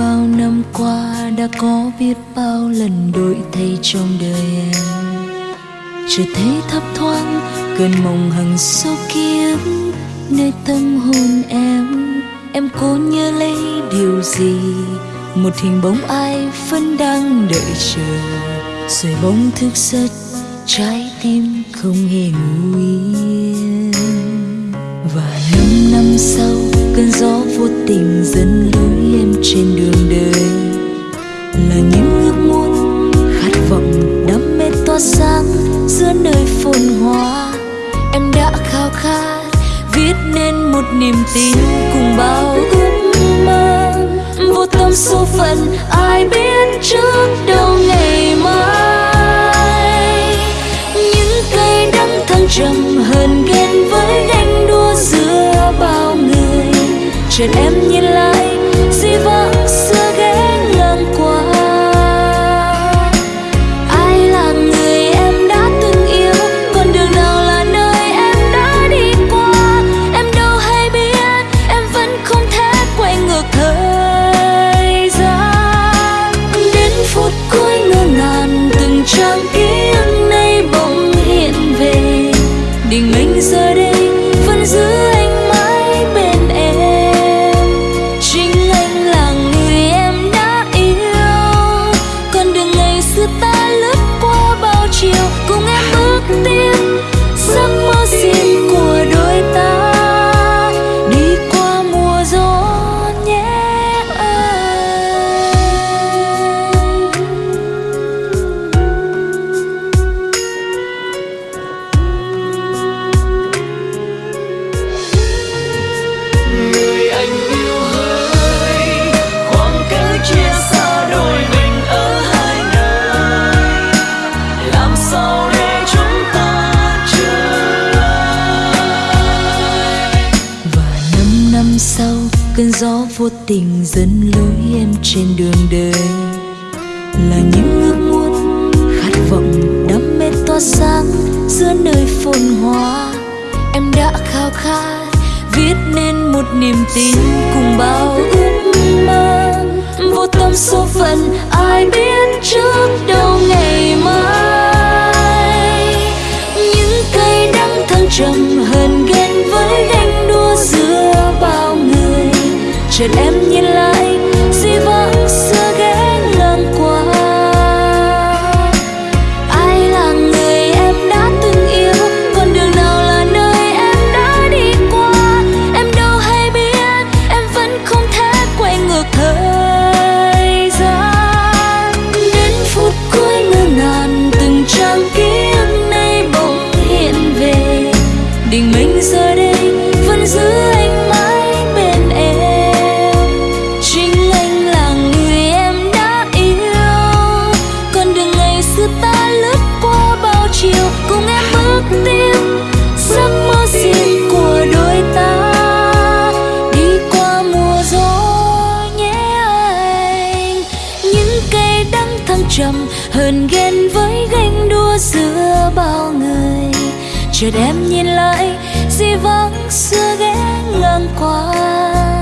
bao năm qua đã có biết bao lần đổi thay trong đời em. Chợt thấy thấp thoáng cơn mộng hằng sâu kiếp, nơi tâm hồn em em cố nhớ lấy điều gì? Một hình bóng ai vẫn đang đợi chờ, rồi bóng thức giấc trái tim không hề ngủ yên. Và năm năm sau, cơn gió vô tình dẫn lối khao khát, viết nên một niềm tin cùng bao ước mơ. Vô tâm số phận ai biết trước đâu ngày mai. Những cây đắng thăng trầm hờn ghen với ganh đua giữa bao người. Trên em nhìn lại di vãng vô tình dẫn lối em trên đường đời. Là những ước muốn, khát vọng đam mê tỏa sáng giữa nơi phồn hoa. Em đã khao khát, viết nên một niềm tin cùng bao ước mơ. Vô tâm số phận, ai biết trước đâu ngày mai. Những cây đắng thăng trầm chuyện em trăm hờn ghen với ganh đua giữa bao người. Chợt em nhìn lại, di vắng xưa ghé ngang qua.